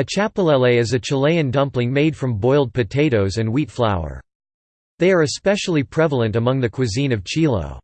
A chapalele is a Chilean dumpling made from boiled potatoes and wheat flour. They are especially prevalent among the cuisine of Chiloé.